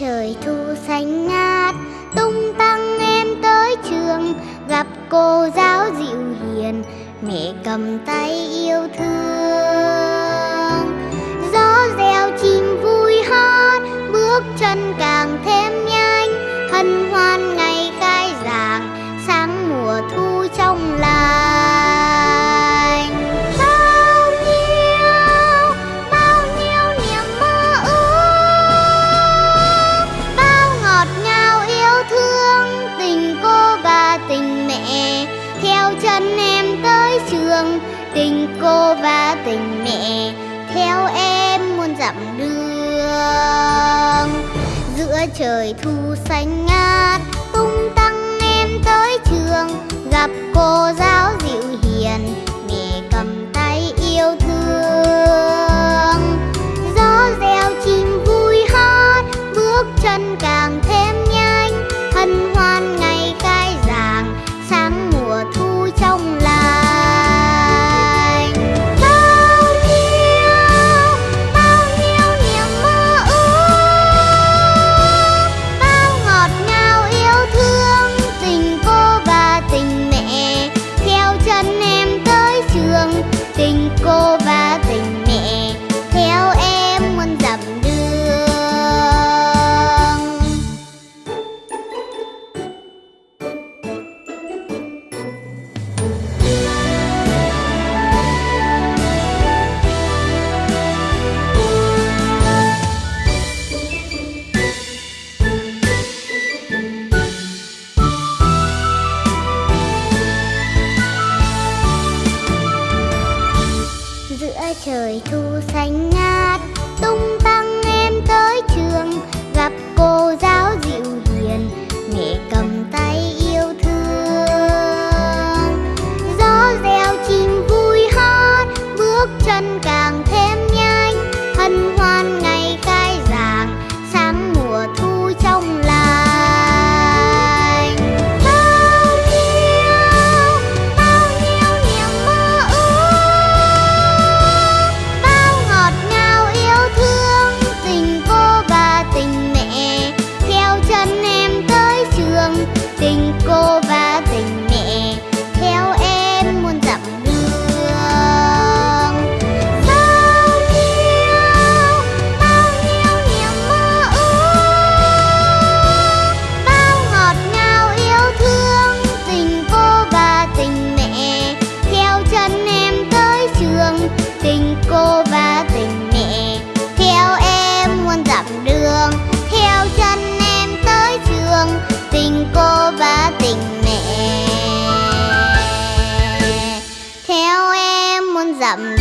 trời thu xanh ngát. Tung tăng em tới trường, gặp cô giáo dịu hiền. Mẹ cầm tay yêu thương. Gió reo chim vui hót, bước chân càng thương, tình cô và tình mẹ, theo em muôn dặm đường. Giữa trời thu xanh ngát, tung tăng em tới trường, gặp cô giáo trời thu xanh ngát tung tăng tình cô và tình mẹ, theo em muôn dặm đường. Bao nhiêu bao nhiêu niềm mơ ước, bao ngọt ngào yêu thương tình cô và tình mẹ. Theo chân em tới trường, tình cô và tình mẹ, theo em muôn dặm đường. Theo chân em tới trường, tình cô tình mẹ. Theo em muốn dặm